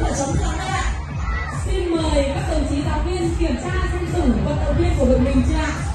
của chống trắng đây ạ xin mời các đồng chí giáo viên kiểm tra xem tủ vận động viên của đội mình chưa ạ?